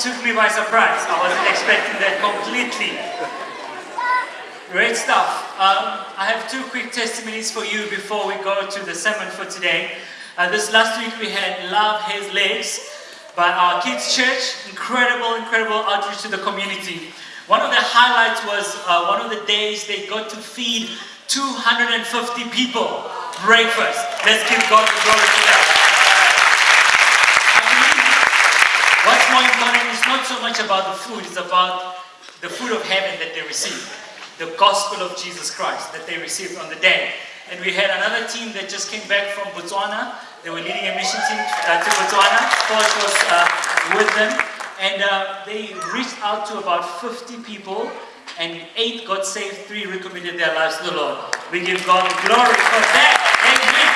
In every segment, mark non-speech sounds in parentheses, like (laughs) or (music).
took me by surprise. I wasn't expecting that completely. Great stuff. Um, I have two quick testimonies for you before we go to the sermon for today. Uh, this last week we had Love Has Legs by our kids' church. Incredible, incredible outreach to the community. One of the highlights was uh, one of the days they got to feed 250 people breakfast. Let's give God the glory for that. More is not so much about the food, it's about the food of heaven that they receive. The gospel of Jesus Christ that they received on the day. And we had another team that just came back from Botswana. They were leading a mission team uh, to Botswana. Coach was uh, with them. And uh, they reached out to about 50 people and eight got saved, three recommitted their lives to the Lord. We give God glory for that. Amen.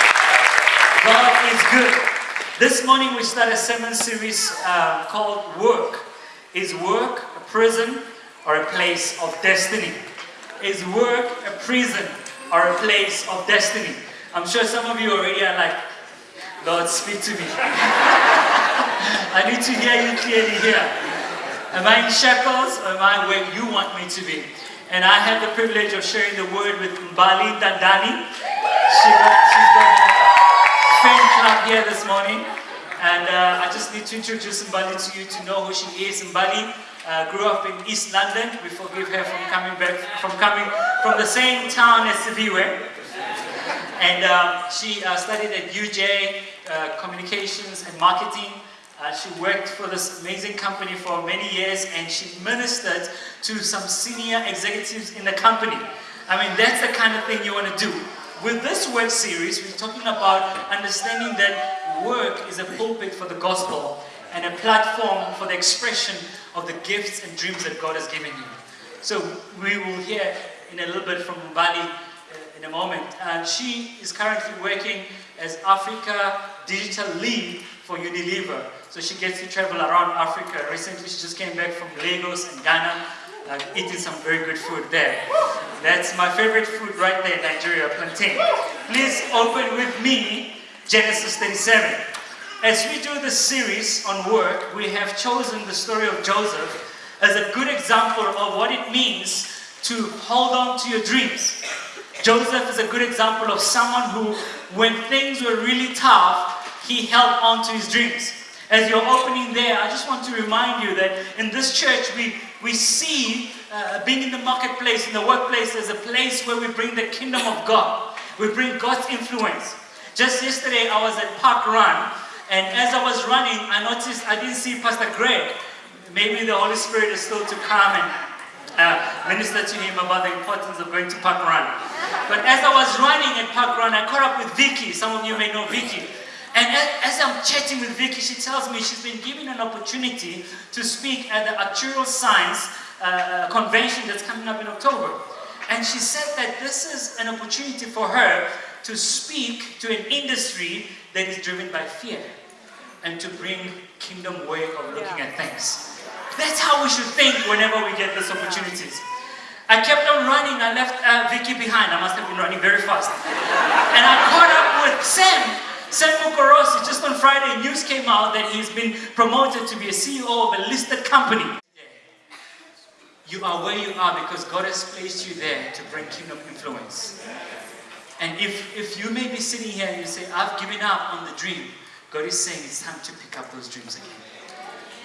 God is good. This morning we start a sermon series uh, called Work. Is work a prison or a place of destiny? Is work a prison or a place of destiny? I'm sure some of you already are like, Lord, speak to me. (laughs) I need to hear you clearly here. Am I in shackles or am I where you want me to be? And I have the privilege of sharing the word with Mbali Dandani. She got, she's got fan club here this morning. And uh, I just need to introduce Mbali to you to know who she is. Mbali uh, grew up in East London. We forgive her from coming back, from coming from the same town as Siviwe. And um, she uh, studied at UJ, uh, Communications and Marketing. Uh, she worked for this amazing company for many years and she ministered to some senior executives in the company. I mean, that's the kind of thing you want to do. With this work series, we're talking about understanding that work is a pulpit for the gospel and a platform for the expression of the gifts and dreams that God has given you. So we will hear in a little bit from Mbali uh, in a moment. And she is currently working as Africa Digital Lead for Unilever. So she gets to travel around Africa. Recently she just came back from Lagos and Ghana, uh, eating some very good food there. That's my favorite food right there, Nigeria, plantain. Please open with me Genesis 37. As we do this series on work, we have chosen the story of Joseph as a good example of what it means to hold on to your dreams. Joseph is a good example of someone who, when things were really tough, he held on to his dreams. As you're opening there, I just want to remind you that in this church, we, we see uh, being in the marketplace, in the workplace, as a place where we bring the kingdom of God. We bring God's influence. Just yesterday, I was at Park Run, and as I was running, I noticed I didn't see Pastor Greg. Maybe the Holy Spirit is still to come and uh, minister to him about the importance of going to Park Run. But as I was running at Park Run, I caught up with Vicky. Some of you may know Vicky. And as I'm chatting with Vicky, she tells me she's been given an opportunity to speak at the Actuarial Science uh, convention that's coming up in October. And she said that this is an opportunity for her to speak to an industry that is driven by fear and to bring kingdom way of looking yeah. at things. That's how we should think whenever we get these opportunities. I kept on running, I left uh, Vicky behind, I must have been running very fast. and I caught up with Sam, Sam Mukorossi, just on Friday, news came out that he's been promoted to be a CEO of a listed company. You are where you are because God has placed you there to bring kingdom influence. And if, if you may be sitting here and you say, I've given up on the dream, God is saying it's time to pick up those dreams again.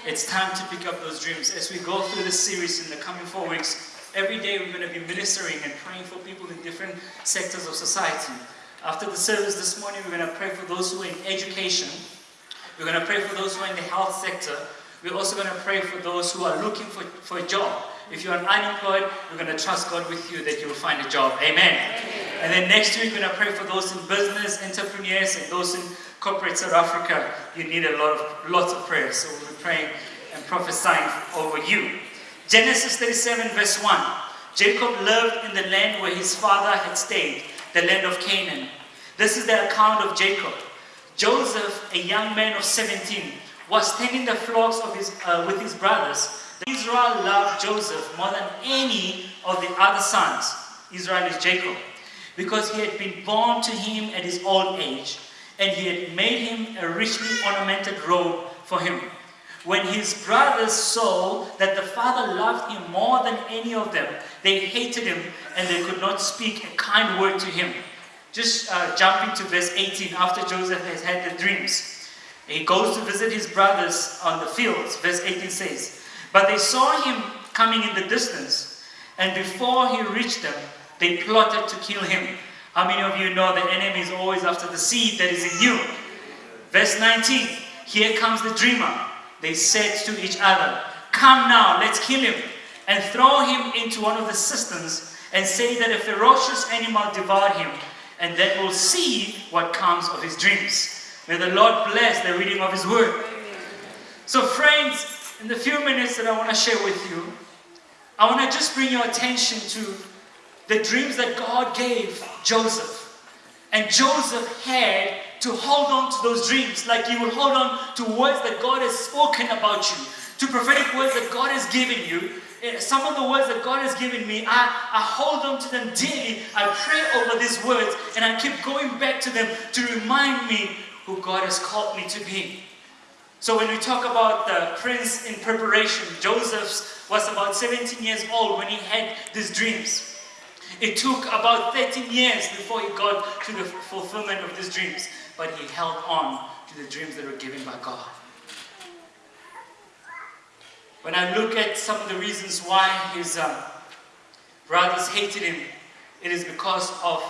It's time to pick up those dreams. As we go through this series in the coming four weeks, every day we're going to be ministering and praying for people in different sectors of society. After the service this morning, we're going to pray for those who are in education. We're going to pray for those who are in the health sector. We're also going to pray for those who are looking for, for a job. If you're unemployed, we're going to trust God with you that you will find a job. Amen. Amen. And then next week, we're going to pray for those in business, entrepreneurs, and those in corporate South Africa. You need a lot of lots of prayers. So we'll be praying and prophesying over you. Genesis 37, verse 1. Jacob lived in the land where his father had stayed the land of Canaan. This is the account of Jacob. Joseph, a young man of 17, was tending the flocks of his, uh, with his brothers. Israel loved Joseph more than any of the other sons. Israel is Jacob. Because he had been born to him at his old age, and he had made him a richly ornamented robe for him. when his brothers saw that the father loved him more than any of them, they hated him and they could not speak a kind word to him. Just uh, jumping to verse 18, after Joseph has had the dreams. He goes to visit his brothers on the fields. Verse 18 says, But they saw him coming in the distance, and before he reached them, they plotted to kill him. How many of you know the enemy is always after the seed that is in you? Verse 19, here comes the dreamer. They said to each other, Come now, let's kill him, and throw him into one of the cisterns, and say that a ferocious animal devoured him, and that we'll see what comes of his dreams. May the Lord bless the reading of his word. So friends, in the few minutes that I want to share with you, I want to just bring your attention to the dreams that God gave Joseph. And Joseph had to hold on to those dreams like you will hold on to words that God has spoken about you, to prophetic words that God has given you. Eh, some of the words that God has given me, I, I hold on to them daily. I pray over these words and I keep going back to them to remind me who God has called me to be. So when we talk about the prince in preparation, Joseph was about 17 years old when he had these dreams. It took about 13 years before he got to the fulfillment of these dreams, but he held on to the dreams that were given by God. When I look at some of the reasons why his uh, brothers hated him, it is because of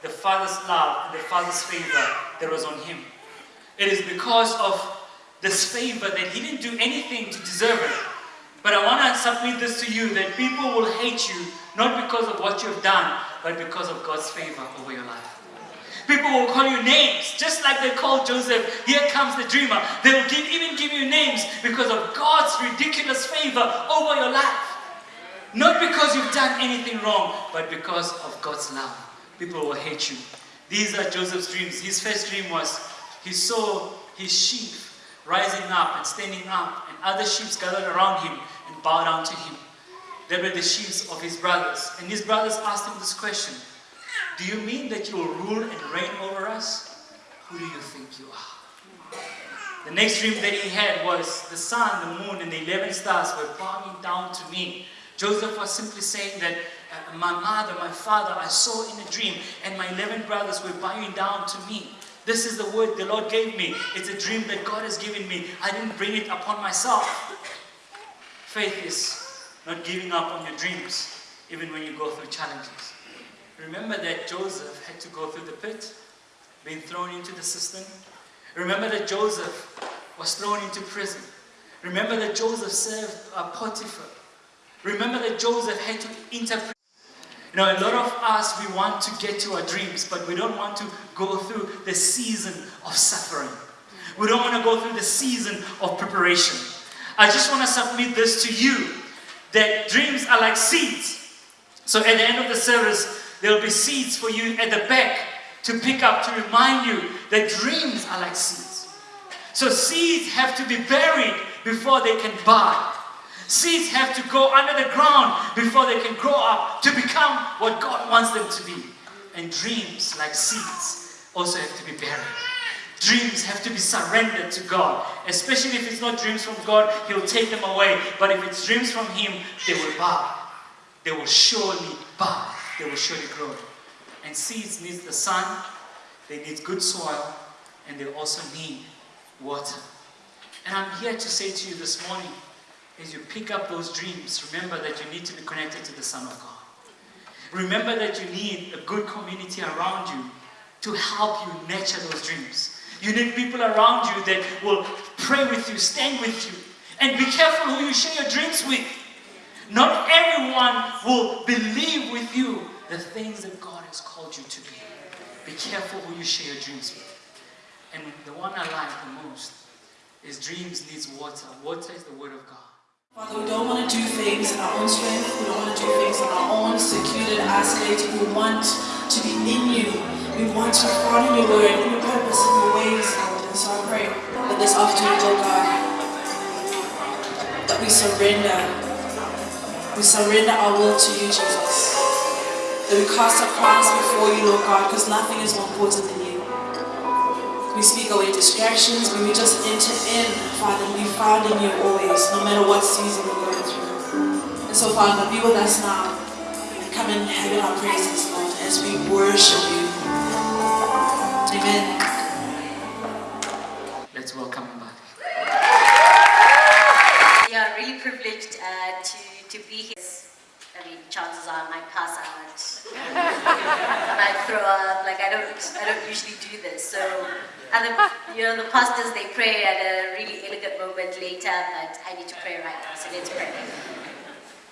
the father's love and the father's favor that was on him. It is because of this favor that he didn't do anything to deserve it. But I want to submit this to you that people will hate you not because of what you've done, but because of God's favor over your life. People will call you names, just like they called Joseph, here comes the dreamer. They will give, even give you names because of God's ridiculous favor over your life. Not because you've done anything wrong, but because of God's love. People will hate you. These are Joseph's dreams. His first dream was he saw his sheep rising up and standing up, and other sheep gathered around him and bowed down to him. They were the sheep of his brothers. And his brothers asked him this question Do you mean that you will rule and reign over us? Who do you think you are? The next dream that he had was the sun, the moon, and the 11 stars were bowing down to me. Joseph was simply saying that uh, my mother, my father, I saw in a dream, and my 11 brothers were bowing down to me. This is the word the Lord gave me. It's a dream that God has given me. I didn't bring it upon myself. Faith is not giving up on your dreams, even when you go through challenges. Remember that Joseph had to go through the pit, being thrown into the cistern. Remember that Joseph was thrown into prison. Remember that Joseph served a Potiphar. Remember that Joseph had to interpret. You know, a lot of us, we want to get to our dreams, but we don't want to go through the season of suffering. We don't want to go through the season of preparation. I just want to submit this to you that dreams are like seeds. So at the end of the service, there will be seeds for you at the back to pick up to remind you that dreams are like seeds. So seeds have to be buried before they can bud. Seeds have to go under the ground before they can grow up to become what God wants them to be. And dreams, like seeds, also have to be buried. Dreams have to be surrendered to God. Especially if it's not dreams from God, He'll take them away. But if it's dreams from Him, they will bud. They will surely bud. They will surely grow. And seeds need the sun, they need good soil, and they also need water. And I'm here to say to you this morning, as you pick up those dreams, remember that you need to be connected to the Son of God. Remember that you need a good community around you to help you nurture those dreams. You need people around you that will pray with you, stand with you. And be careful who you share your dreams with. Not everyone will believe with you the things that God has called you to be. Be careful who you share your dreams with. And the one I like the most is dreams needs water. Water is the word of God. Father, we don't want to do things in our own strength. We don't want to do things on our own, secluded, isolated. We want to be in you. We want to follow your word, in your purpose, in your ways. And so I pray that this afternoon, Lord God, that we surrender. We surrender our will to you, Jesus. That we cast our crowns before you, Lord God, because nothing is more important than you. We speak away distractions. May we just enter in, Father, and be found in you always, no matter what season we're going through. And so, Father, be with us now. Come and have in our praises, Lord, as we worship you. Amen. Let's welcome him We are really privileged uh, to, to be here. I mean, chances are I might pass out. (laughs) I might throw up. Like I don't, I don't usually do this. So, and the, you know, the pastors they pray at a really elegant moment later, but I need to pray right now. So let's pray.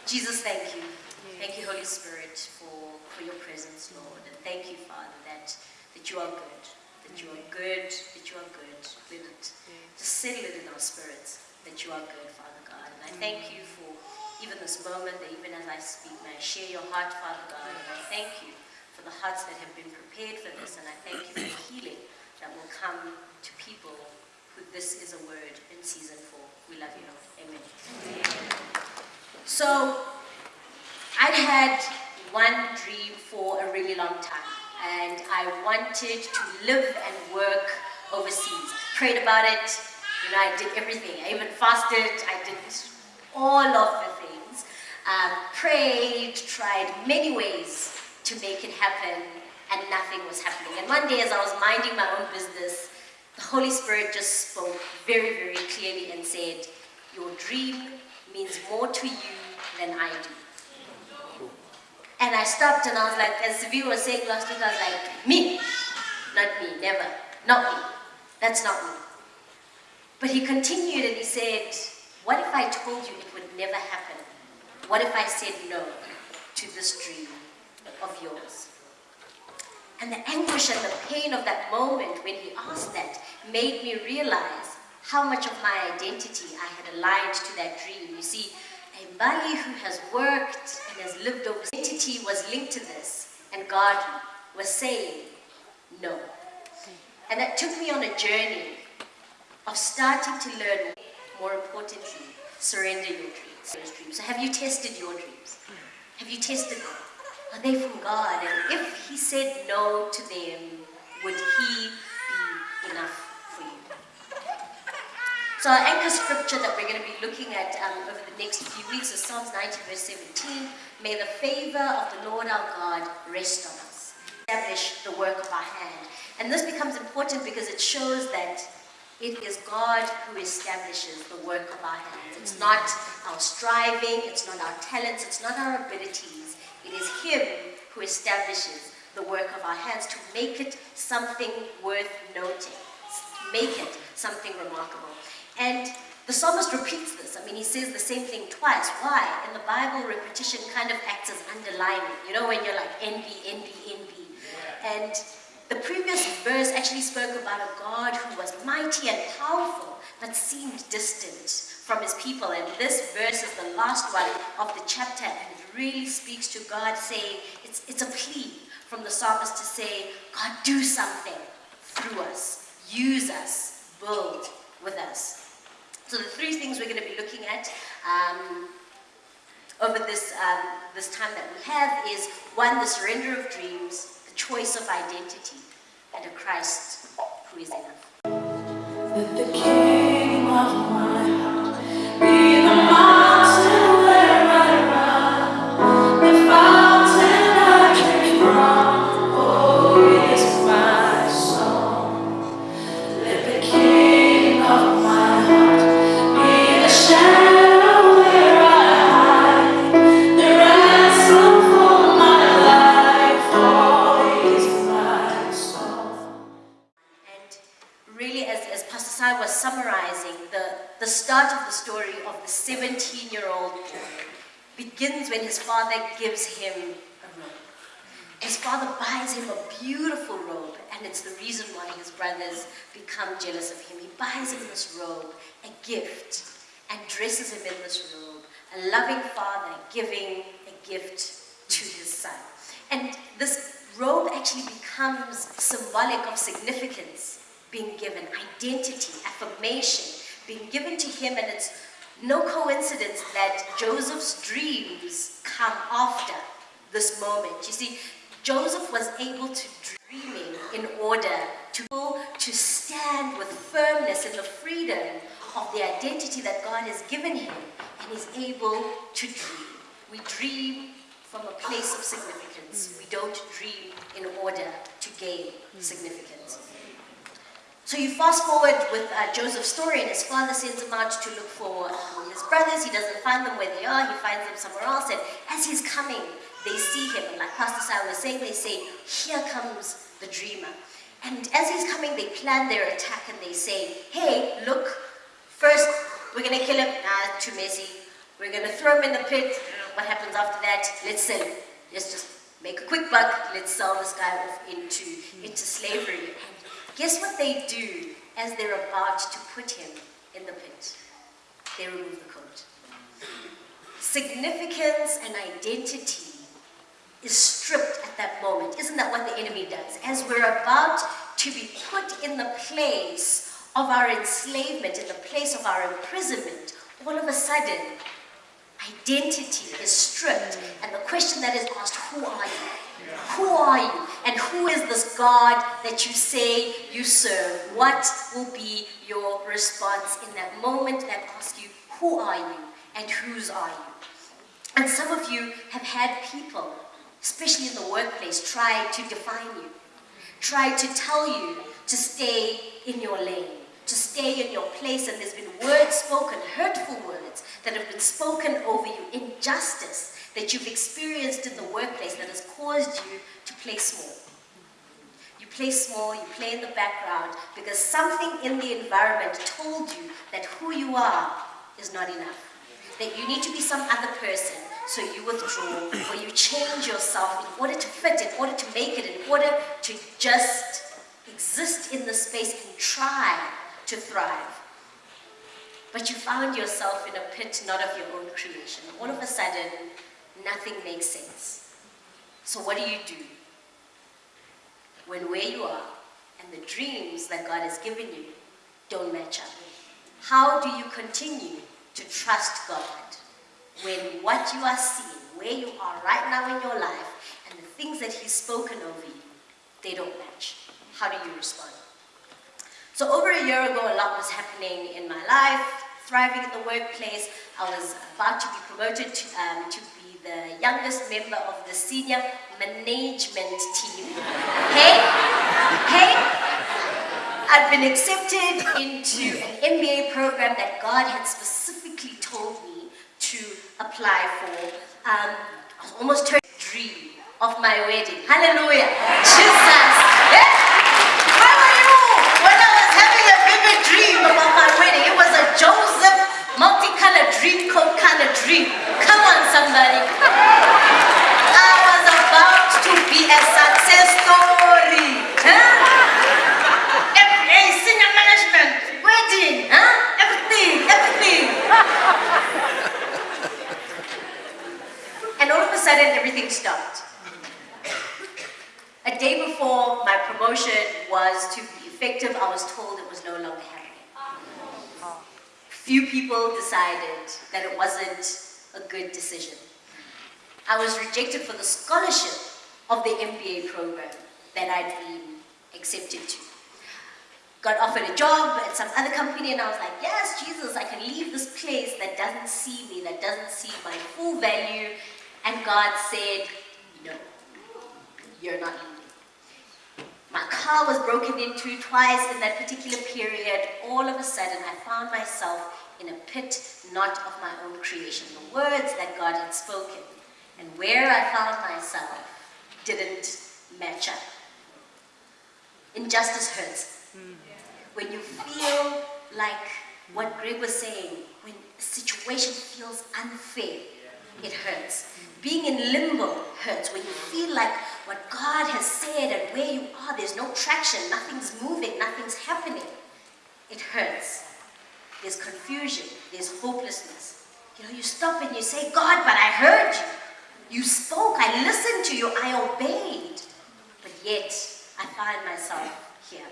Jesus, thank you, thank you, Holy Spirit, for for your presence, Lord, and thank you, Father, that that you are good, that you are good, that you are good. Let it just settle it in our spirits that you are good, Father God. And I thank you for even this moment, even as I speak, may I share your heart, Father God. And I thank you for the hearts that have been prepared for this. And I thank you for the healing that will come to people who this is a word in season for. We love you, Lord. Amen. So, I'd had one dream for a really long time, and I wanted to live and work overseas. Prayed about it, you know, I did everything. I even fasted, I did all of the things. Um, prayed, tried many ways to make it happen, and nothing was happening. And one day, as I was minding my own business, the Holy Spirit just spoke very, very clearly and said, Your dream means more to you than I do. And I stopped and I was like, as Sivi was saying last week, I was like, me, not me, never, not me. That's not me. But he continued and he said, what if I told you it would never happen? What if I said no to this dream of yours? And the anguish and the pain of that moment when he asked that made me realize how much of my identity I had aligned to that dream. You see, Mbali who has worked and has lived over identity was linked to this, and God was saying no. And that took me on a journey of starting to learn, more importantly, surrender your dreams. Those dreams. So have you tested your dreams? Have you tested them? Are they from God? And if He said no to them, would He be enough for you? So our anchor scripture that we're going to be looking at um, over the next few weeks is Psalms 90 verse 17. May the favor of the Lord our God rest on us. Establish the work of our hand. And this becomes important because it shows that it is God who establishes the work of our hands. It's not our striving, it's not our talents, it's not our abilities. It is Him who establishes the work of our hands to make it something worth noting, make it something remarkable. And the psalmist repeats this. I mean, he says the same thing twice. Why? In the Bible, repetition kind of acts as underlining. You know, when you're like NB, NB, NB. And the previous verse actually spoke about a God who was mighty and powerful, but seemed distant from his people. And this verse is the last one of the chapter, and it really speaks to God saying, it's, it's a plea from the psalmist to say, God, do something through us, use us, build with us. So the three things we're going to be looking at um, over this, um, this time that we have is one, the surrender of dreams, the choice of identity, and a Christ who is enough. Let the King of my start of the story of the 17 year old boy begins when his father gives him a robe. His father buys him a beautiful robe, and it's the reason why his brothers become jealous of him. He buys him this robe, a gift, and dresses him in this robe. A loving father giving a gift to his son. And this robe actually becomes symbolic of significance being given, identity, affirmation being given to him, and it's no coincidence that Joseph's dreams come after this moment. You see, Joseph was able to dreaming in order to, to stand with firmness in the freedom of the identity that God has given him and is able to dream. We dream from a place of significance. We don't dream in order to gain significance. So you fast forward with uh, Joseph's story, and his father sends him out to look for um, his brothers. He doesn't find them where they are, he finds them somewhere else. And as he's coming, they see him. And like Pastor Sai was saying, they say, Here comes the dreamer. And as he's coming, they plan their attack and they say, Hey, look, first we're going to kill him. Nah, too messy. We're going to throw him in the pit. What happens after that? Let's sell. Let's just make a quick buck. Let's sell this guy off into, into slavery. Guess what they do as they're about to put him in the pit? They remove the coat. Significance and identity is stripped at that moment. Isn't that what the enemy does? As we're about to be put in the place of our enslavement, in the place of our imprisonment, all of a sudden, identity is stripped. And the question that is asked, who are you? Who are you? And who is this God that you say you serve? What will be your response in that moment that asks you, who are you? And whose are you? And some of you have had people especially in the workplace, try to define you, try to tell you to stay in your lane, to stay in your place, and there's been words spoken, hurtful words that have been spoken over you, injustice that you've experienced in the workplace that has caused you to play small. You play small, you play in the background, because something in the environment told you that who you are is not enough. That you need to be some other person, so you withdraw or you change yourself in order to fit, in order to make it, in order to just exist in the space and try to thrive. But you found yourself in a pit not of your own creation. All of a sudden, nothing makes sense. So what do you do? When where you are and the dreams that God has given you don't match up. How do you continue to trust God? when what you are seeing, where you are right now in your life, and the things that He's spoken over you, they don't match. How do you respond? So over a year ago, a lot was happening in my life, thriving in the workplace. I was about to be promoted to, um, to the youngest member of the senior management team. Hey, hey, I've been accepted into an MBA program that God had specifically told me to apply for. Um, I was almost turned dream of my wedding. Hallelujah. Jesus. You when I was having a vivid dream about my wedding? It was a Joseph multicolored dream coat kind of dream. Come on, somebody. I was about to be a success story. Huh? Every senior management, wedding, huh? Everything, everything. And all of a sudden, everything stopped. A day before my promotion was to be effective, I was told it was no longer happening. Few people decided that it wasn't a good decision. I was rejected for the scholarship of the MBA program that I'd been accepted to. Got offered a job at some other company and I was like, yes, Jesus, I can leave this place that doesn't see me, that doesn't see my full value and God said, no, you're not leaving. My car was broken into twice in that particular period. All of a sudden, I found myself in a pit not of my own creation. The words that God had spoken and where I found myself didn't match up. Injustice hurts. When you feel like what Greg was saying, when a situation feels unfair, it hurts. Being in limbo hurts when you feel like what God has said and where you are, there's no traction, nothing's moving, nothing's happening. It hurts. There's confusion, there's hopelessness. You know, you stop and you say, God, but I heard you. You spoke, I listened to you, I obeyed. But yet, I find myself here.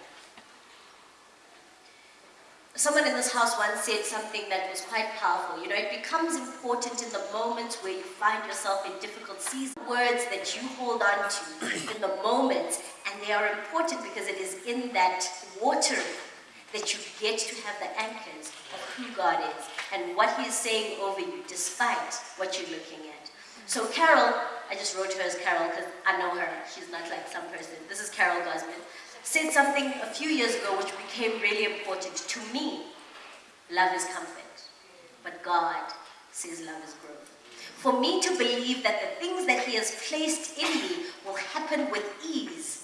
Someone in this house once said something that was quite powerful. You know, it becomes important in the moments where you find yourself in difficult seasons. Words that you hold on to in the moments, and they are important because it is in that watering that you get to have the anchors of who God is and what He is saying over you, despite what you're looking at. So Carol, I just wrote her as Carol because I know her. She's not like some person. This is Carol Gosman said something a few years ago which became really important to me. Love is comfort, but God says love is growth. For me to believe that the things that He has placed in me will happen with ease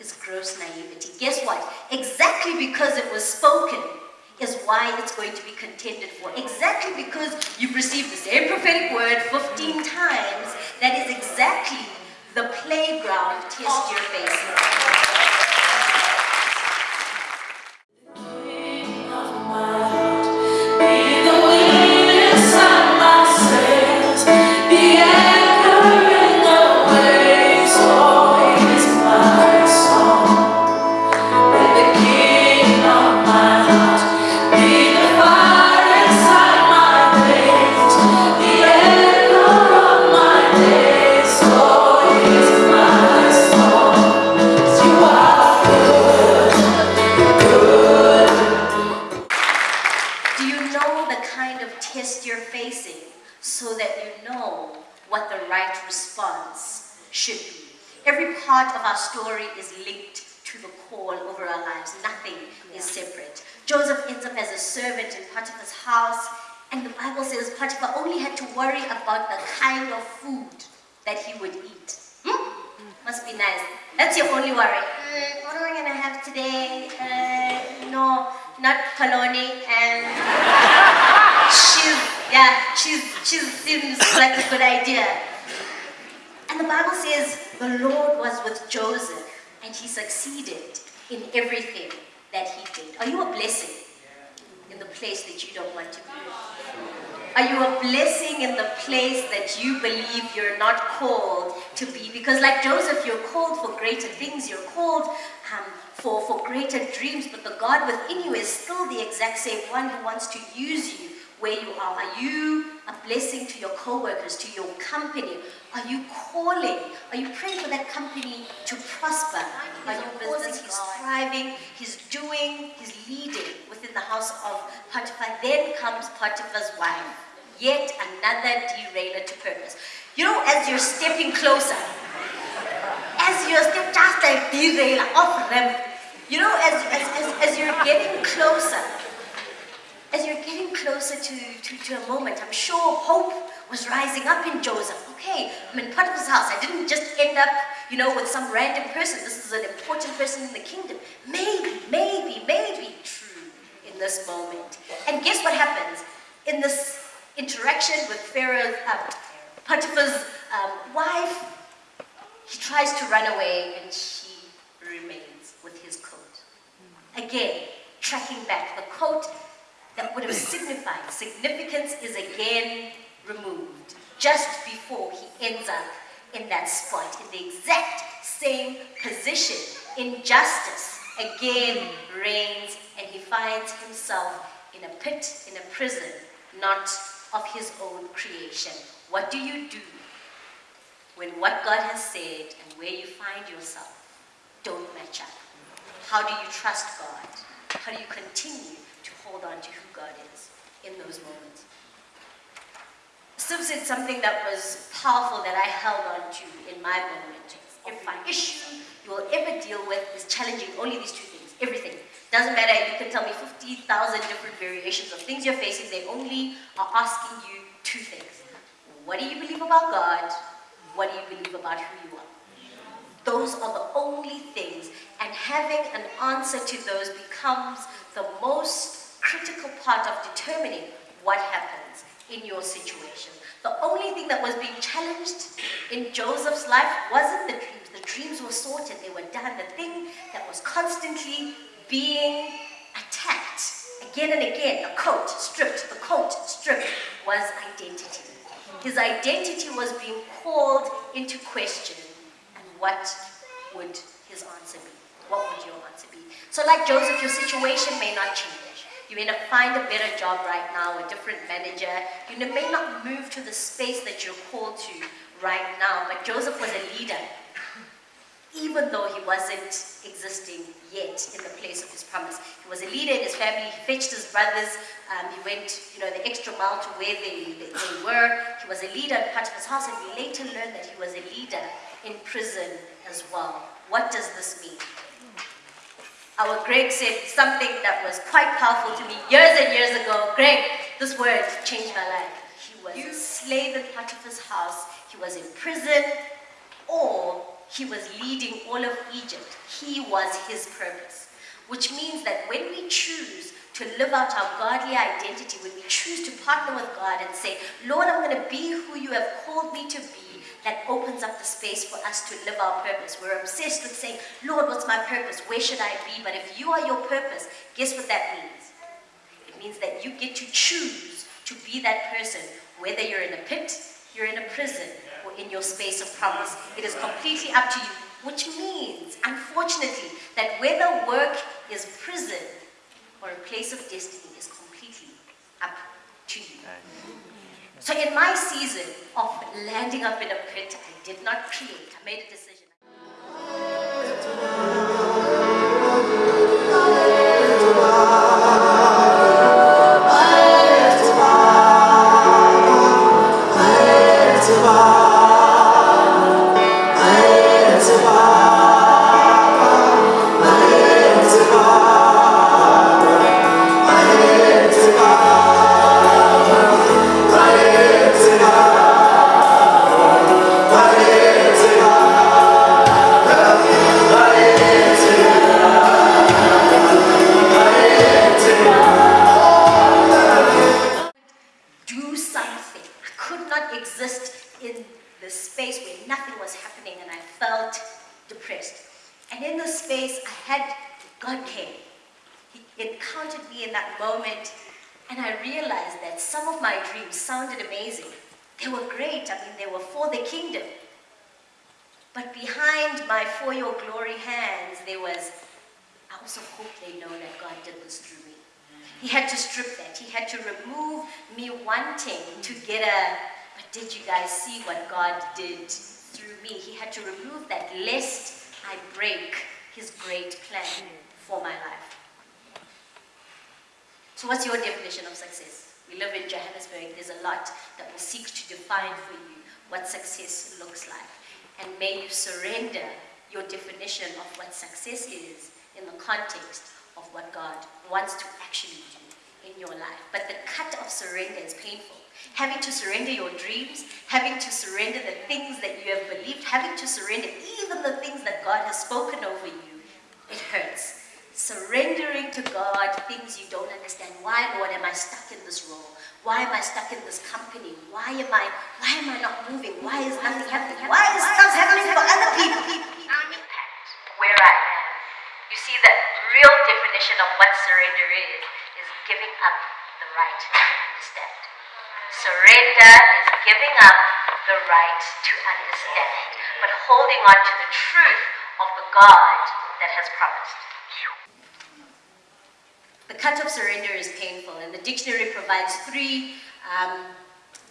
is gross naivety. Guess what? Exactly because it was spoken is why it's going to be contended for. Exactly because you've received the same prophetic word 15 times, that is exactly the playground test your facing. He succeeded in everything that he did. Are you a blessing in the place that you don't want to be? Are you a blessing in the place that you believe you're not called to be? Because like Joseph, you're called for greater things. You're called um, for, for greater dreams, but the God within you is still the exact same one who wants to use you where you are. Are you a blessing to your co-workers, to your company? Are you calling? Are you praying for that company to prosper? Are your business? He's thriving, he's doing, he's leading within the house of Potiphar. Then comes Potiphar's wife. Yet another derailer to purpose. You know, as you're stepping closer, as you're step just like derailer off ramp, you know, as, as, as, as you're getting closer, as you're getting closer to, to, to a moment, I'm sure hope was rising up in Joseph. Okay, I'm in Potiphar's house. I didn't just end up, you know, with some random person. This is an important person in the kingdom. Maybe, maybe, maybe true in this moment. And guess what happens? In this interaction with Pharaoh's, uh, Potiphar's um, wife, he tries to run away and she remains with his coat. Again, tracking back the coat that would have signified significance is again removed just before he ends up in that spot, in the exact same position. Injustice again reigns, and he finds himself in a pit, in a prison, not of his own creation. What do you do when what God has said and where you find yourself don't match up? How do you trust God? How do you continue hold on to who God is in those moments? Sim said something that was powerful that I held on to in my moment. If an issue you will ever deal with is challenging only these two things, everything. Doesn't matter, you can tell me 50,000 different variations of things you're facing, they only are asking you two things. What do you believe about God? What do you believe about who you are? Those are the only things, and having an answer to those becomes the most critical part of determining what happens in your situation. The only thing that was being challenged in Joseph's life wasn't the dreams. The dreams were sorted, they were done. The thing that was constantly being attacked again and again, the coat stripped, the coat stripped, was identity. His identity was being called into question. And what would his answer be? What would your answer be? So like Joseph, your situation may not change. You may not find a better job right now, a different manager. You may not move to the space that you're called to right now, but Joseph was a leader even though he wasn't existing yet in the place of his promise. He was a leader in his family, he fetched his brothers, um, he went you know, the extra mile to where they, they, they were. He was a leader in Potiphar's house, and we later learned that he was a leader in prison as well. What does this mean? Our Greg said something that was quite powerful to me years and years ago. Greg, this word changed my life. He was a slave in Potiphar's house, he was in prison, or he was leading all of Egypt. He was his purpose. Which means that when we choose to live out our godly identity, when we choose to partner with God and say, Lord, I'm going to be who you have called me to be, that opens up the space for us to live our purpose. We're obsessed with saying, Lord, what's my purpose? Where should I be? But if you are your purpose, guess what that means? It means that you get to choose to be that person, whether you're in a pit, you're in a prison, or in your space of promise. It is completely up to you, which means, unfortunately, that whether work is prison or a place of destiny is completely up to you. So in my season of landing up in a pit, I did not create. I made a decision. Felt depressed. And in the space, I had God came. He encountered me in that moment and I realized that some of my dreams sounded amazing. They were great. I mean, they were for the kingdom. But behind my for your glory hands, there was, I also hope they know that God did this through me. He had to strip that. He had to remove me wanting to get a, but did you guys see what God did through me? He had to remove that lest I break his great plan for my life. So what's your definition of success? We live in Johannesburg. There's a lot that will seek to define for you what success looks like. And may you surrender your definition of what success is in the context of what God wants to actually do in your life. But the cut of surrender is painful. Having to surrender your dreams, having to surrender the things that you have believed, having to surrender even the things that God has spoken over you, it hurts. Surrendering to God things you don't understand. Why, Lord, am I stuck in this role? Why am I stuck in this company? Why am I, why am I not moving? Why is nothing happening? Why is stuff happening for other people? Where I am. You see, the real definition of what surrender is, is giving up the right to understand. Surrender is giving up the right to understand, but holding on to the truth of the God that has promised. The cut of surrender is painful, and the dictionary provides three um,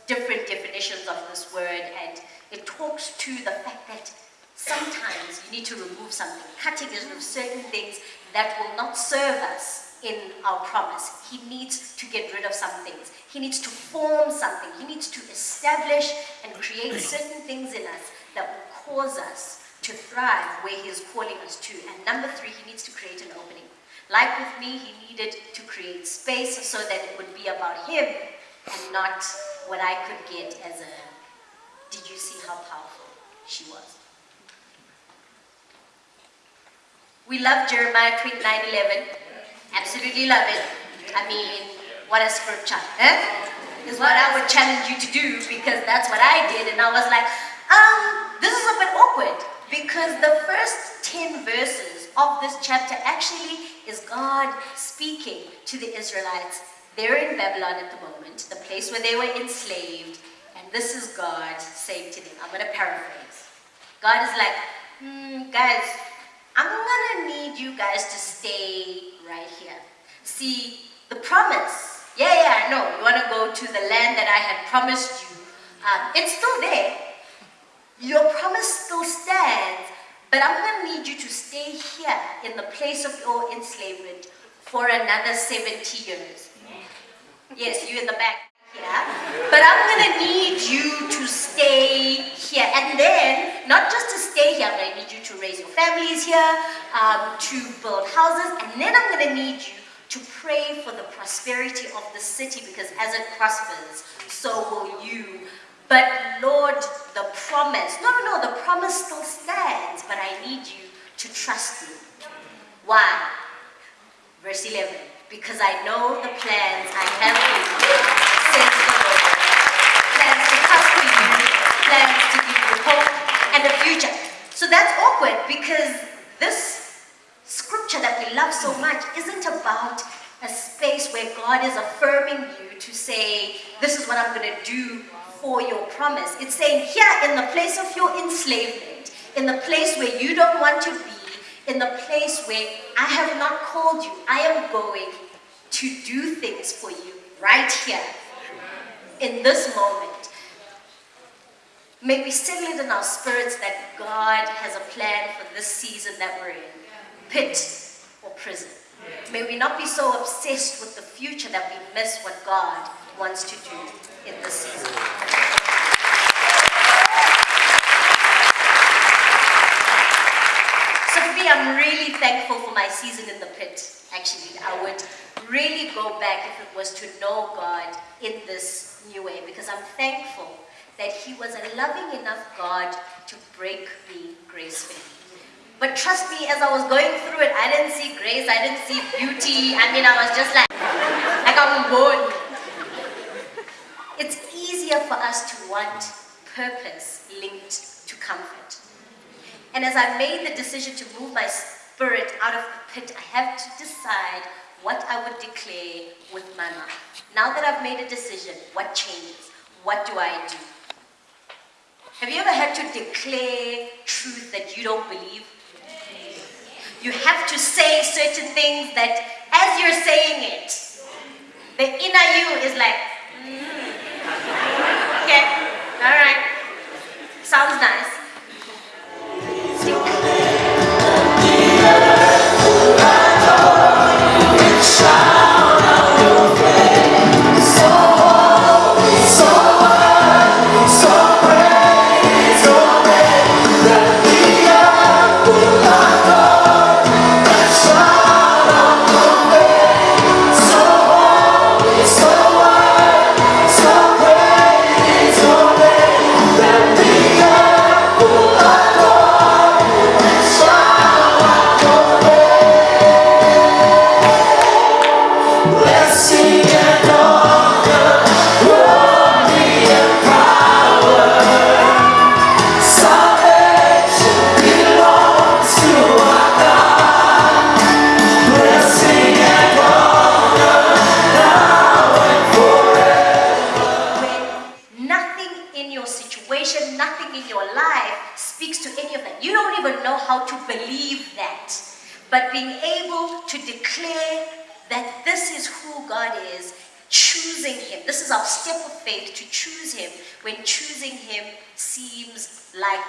different definitions of this word, and it talks to the fact that sometimes you need to remove something. Cutting is remove certain things that will not serve us in our promise. He needs to get rid of some things. He needs to form something. He needs to establish and create certain things in us that will cause us to thrive where He is calling us to. And number three, He needs to create an opening. Like with me, He needed to create space so that it would be about Him and not what I could get as a, did you see how powerful she was? We love Jeremiah 29 11. Absolutely love it. I mean, what a scripture, eh? Is what I would challenge you to do because that's what I did. And I was like, um, this is a bit awkward because the first 10 verses of this chapter actually is God speaking to the Israelites. They're in Babylon at the moment, the place where they were enslaved. And this is God saying to them, I'm going to paraphrase. God is like, hmm, guys, I'm gonna need you guys to stay right here. See, The promise. Yeah, yeah, I know. You want to go to the land that I had promised you. Um, it's still there. Your promise still stands, but I'm to need you to stay here in the place of your enslavement for another 70 years. Yes, you in the back here. But I'm going to need you to stay here. And then, not just to stay here, I'm to need you to raise your families here, um, to build houses, and then I'm going to need you to pray for the prosperity of the city because as it prospers, so will you. But Lord, the promise, no, no, no, the promise still stands, but I need you to trust me. Why? Verse 11, because I know the plans I have for you, says the Lord. Plans to prosper you, to give you hope and a future. So that's awkward because this scripture that we love so much isn't about a space where God is affirming you to say, this is what I'm going to do for your promise. It's saying, here in the place of your enslavement, in the place where you don't want to be, in the place where I have not called you, I am going to do things for you right here, in this moment. May we settle it in our spirits that God has a plan for this season that we're in, pit or prison. May we not be so obsessed with the future that we miss what God wants to do in this season. So for me, I'm really thankful for my season in the pit. Actually, I would really go back if it was to know God in this new way because I'm thankful that He was a loving enough God to break me gracefully. But trust me, as I was going through it, I didn't see grace, I didn't see beauty. I mean, I was just like, like I'm bored. It's easier for us to want purpose linked to comfort. And as I made the decision to move my spirit out of the pit, I have to decide what I would declare with my mouth. Now that I've made a decision, what changes? What do I do? Have you ever had to declare truth that you don't believe? You have to say certain things that as you're saying it, the inner you is like, mm. okay, all right, sounds nice. Seems like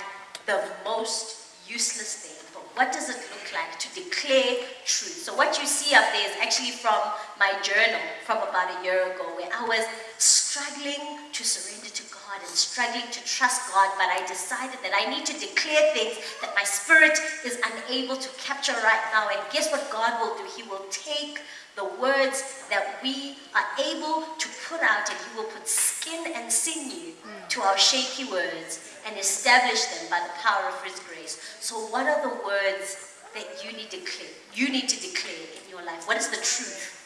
the most useless thing. But what does it look like to declare truth? So what you see up there is actually from my journal from about a year ago where I was struggling to surrender to God and struggling to trust God, but I decided that I need to declare things that my spirit is unable to capture right now. And guess what God will do? He will take the words that we are able to put out and He will put skin and sinew to our shaky words and establish them by the power of His grace. So, what are the words that you need to declare? You need to declare in your life. What is the truth?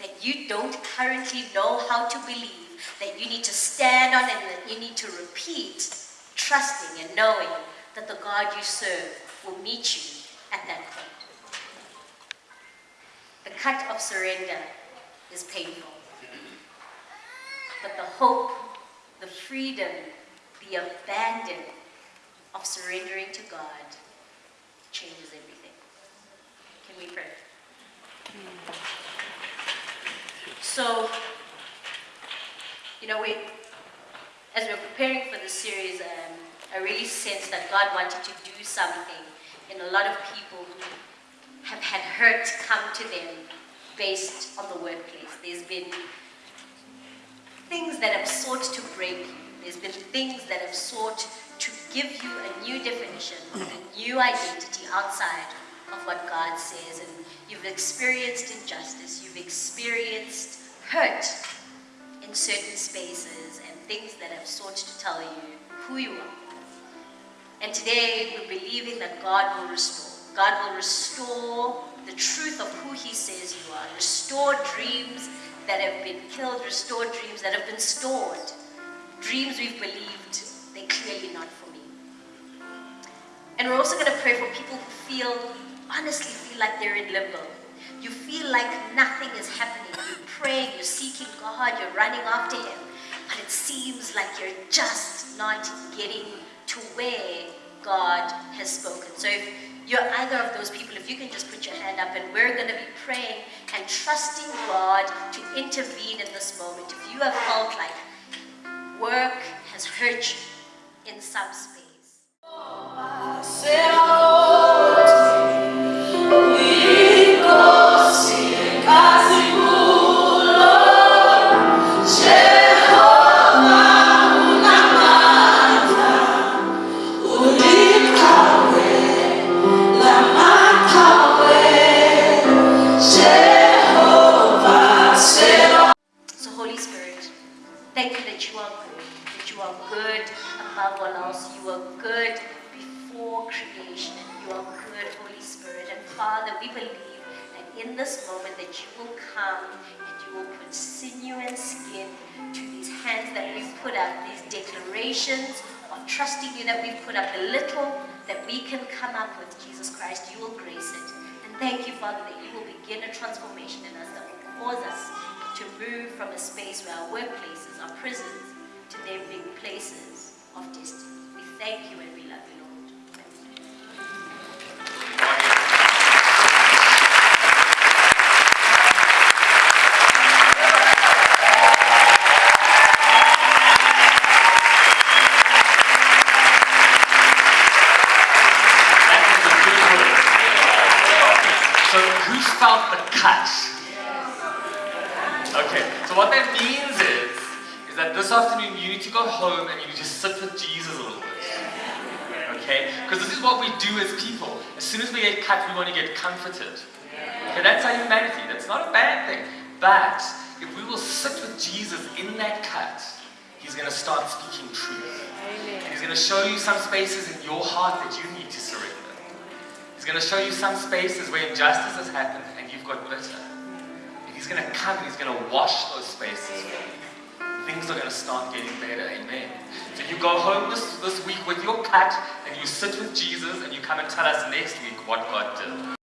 that you don't currently know how to believe, that you need to stand on and that you need to repeat, trusting and knowing that the God you serve will meet you at that point. The cut of surrender is painful, but the hope, the freedom, the abandon of surrendering to God changes everything. Can we pray? So, you know, we, as we we're preparing for this series, um, I really sensed that God wanted to do something in a lot of people who have had hurt come to them based on the workplace. There's been things that have sought to break you. There's been things that have sought to give you a new definition, a new identity outside of what God says. And you've experienced injustice, you've experienced hurt in certain spaces and things that have sought to tell you who you are. And today we're believing that God will restore. God will restore the truth of who He says you are, restore dreams that have been killed, restore dreams that have been stored. Dreams we've believed, they're clearly not for me. And we're also going to pray for people who feel, honestly, feel like they're in limbo. You feel like nothing is happening. You're praying, you're seeking God, you're running after Him, but it seems like you're just not getting to where God has spoken. So if you're either of those people, if you can just put your hand up and we're going to be praying and trusting God to intervene in this moment. If you have felt like work has hurt you in some space. So believe that in this moment that you will come and you will put sinew and skin to these hands that we've put up, these declarations of trusting you that we've put up, the little that we can come up with, Jesus Christ, you will grace it. And thank you, Father, that you will begin a transformation in us that will cause us to move from a space where our workplaces, our prisons, to them being places of destiny. We thank you and we need to go home and you need to sit with Jesus a little bit. Okay? Because this is what we do as people. As soon as we get cut, we want to get comforted. Okay, that's our humanity. That's not a bad thing. But if we will sit with Jesus in that cut, He's going to start speaking truth. And He's going to show you some spaces in your heart that you need to surrender. He's going to show you some spaces where injustice has happened and you've got bitter. And He's going to come and He's going to wash those spaces. Things are going to start getting better. Amen. So you go home this, this week with your cut and you sit with Jesus and you come and tell us next week what God did.